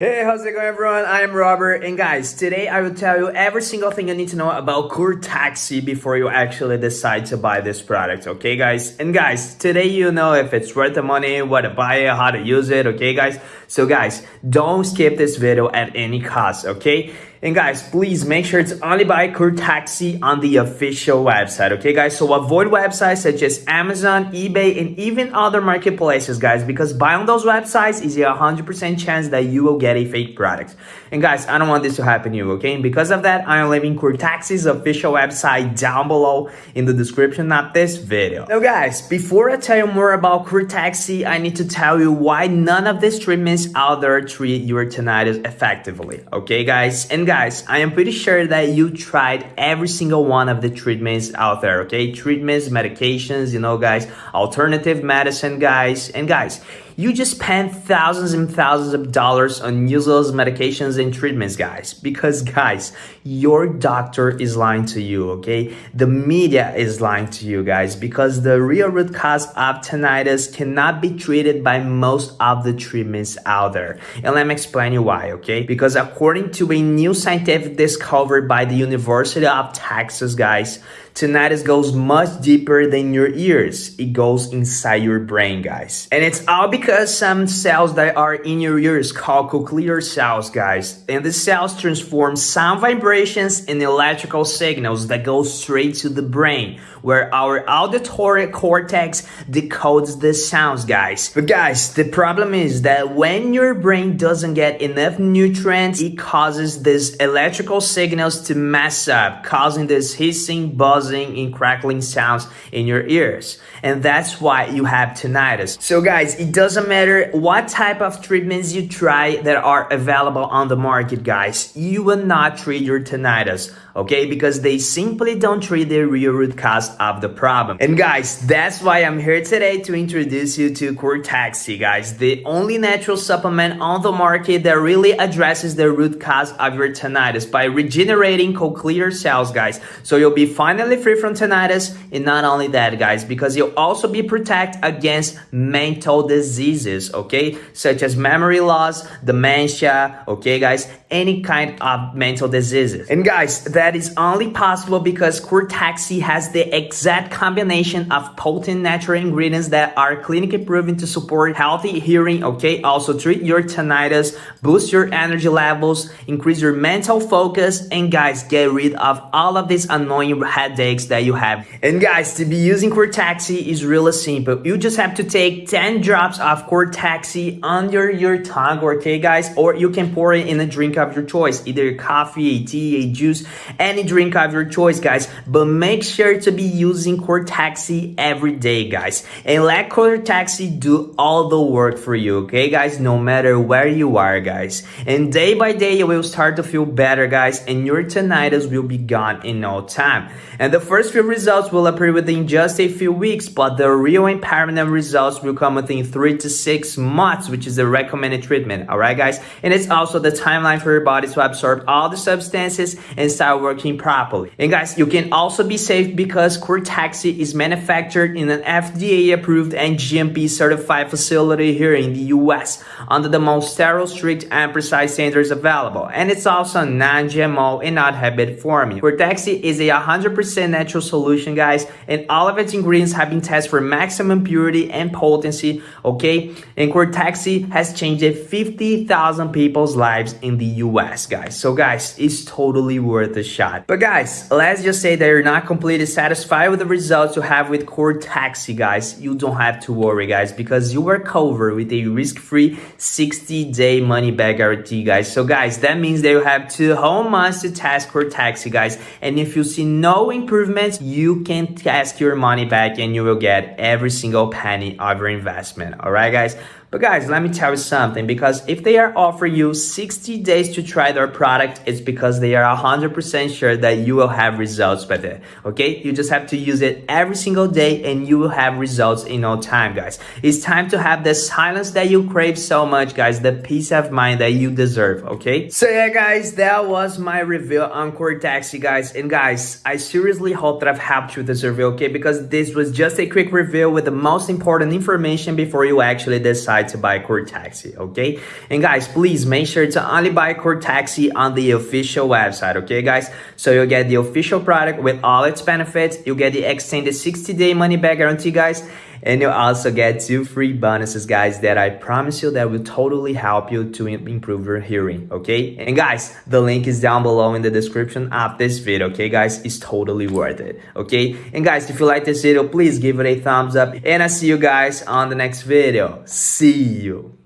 Hey, how's it going everyone? I am Robert and guys, today I will tell you every single thing you need to know about Taxi before you actually decide to buy this product, okay guys? And guys, today you know if it's worth the money, what to buy it, how to use it, okay guys? So guys, don't skip this video at any cost, okay? And guys, please make sure to only buy Taxi on the official website, okay guys? So avoid websites such as Amazon, eBay, and even other marketplaces, guys, because buying those websites is a 100% chance that you will get a fake product. And guys, I don't want this to happen to you, okay? And because of that, I am leaving Taxi's official website down below in the description of this video. Now guys, before I tell you more about Taxi, I need to tell you why none of these treatments out there treat your tinnitus effectively, okay guys? And guys, I am pretty sure that you tried every single one of the treatments out there, okay? Treatments, medications, you know, guys, alternative medicine, guys. And guys, you just spend thousands and thousands of dollars on useless medications and treatments, guys. Because, guys, your doctor is lying to you, okay? The media is lying to you, guys, because the real root cause of tinnitus cannot be treated by most of the treatments out there. And let me explain you why, okay? Because according to a new scientific discovery by the University of Texas, guys, tinnitus goes much deeper than your ears. It goes inside your brain, guys. And it's all because some cells that are in your ears called cochlear cells, guys. And the cells transform sound vibrations and electrical signals that go straight to the brain, where our auditory cortex decodes the sounds, guys. But guys, the problem is that when your brain doesn't get enough nutrients, it causes these electrical signals to mess up, causing this hissing, buzzing and crackling sounds in your ears. And that's why you have tinnitus. So guys, it doesn't matter what type of treatments you try that are available on the market, guys. You will not treat your tinnitus okay? Because they simply don't treat the real root cause of the problem. And guys, that's why I'm here today to introduce you to Cortexi, guys, the only natural supplement on the market that really addresses the root cause of your tinnitus by regenerating cochlear cells, guys. So you'll be finally free from tinnitus, and not only that, guys, because you'll also be protected against mental diseases, okay? Such as memory loss, dementia, okay, guys, any kind of mental diseases. And guys, that is only possible because Cortexi has the exact combination of potent natural ingredients that are clinically proven to support healthy hearing, okay? Also treat your tinnitus, boost your energy levels, increase your mental focus, and guys, get rid of all of these annoying headaches that you have. And guys, to be using Cortexi is really simple. You just have to take 10 drops of Cortexi under your tongue, okay guys? Or you can pour it in a drink of your choice, either coffee, a tea, a juice, any drink of your choice, guys. But make sure to be using Cortexi every day, guys. And let Cortexi do all the work for you, okay, guys? No matter where you are, guys. And day by day, you will start to feel better, guys, and your tinnitus will be gone in no time. And the first few results will appear within just a few weeks, but the real permanent results will come within three to six months, which is the recommended treatment, alright, guys? And it's also the timeline for your body to absorb all the substances and start working properly. And guys, you can also be safe because Cortexi is manufactured in an FDA approved and GMP certified facility here in the US under the most sterile, strict, and precise standards available. And it's also non-GMO and not habit forming. Cortexi is a 100% natural solution, guys, and all of its ingredients have been tested for maximum purity and potency, okay? And Cortexi has changed 50,000 people's lives in the US, guys. So guys, it's totally worth a shot. But guys, let's just say that you're not completely satisfied with the results you have with Cortexi, guys. You don't have to worry, guys, because you are covered with a risk-free 60-day money-back guarantee, guys. So guys, that means that you have two whole months to test Cortexi, guys. And if you see no improvements, you can ask your money back and you will get every single penny of your investment. All right, guys? But guys, let me tell you something, because if they are offering you 60 days to try their product, it's because they are 100% sure that you will have results with it, okay? You just have to use it every single day and you will have results in no time, guys. It's time to have the silence that you crave so much, guys, the peace of mind that you deserve, okay? So yeah, guys, that was my review on Cortexi, guys. And guys, I seriously hope that I've helped you with this review, okay? Because this was just a quick review with the most important information before you actually decide decide to buy Cortexi, okay? And guys, please make sure to only buy Cortexi on the official website, okay guys? So you'll get the official product with all its benefits, you'll get the extended 60-day money-back guarantee, guys, and you'll also get two free bonuses guys that i promise you that will totally help you to improve your hearing okay? And guys the link is down below in the description of this video okay guys? It's totally worth it okay? And guys if you like this video please give it a thumbs up. And i see you guys on the next video. See you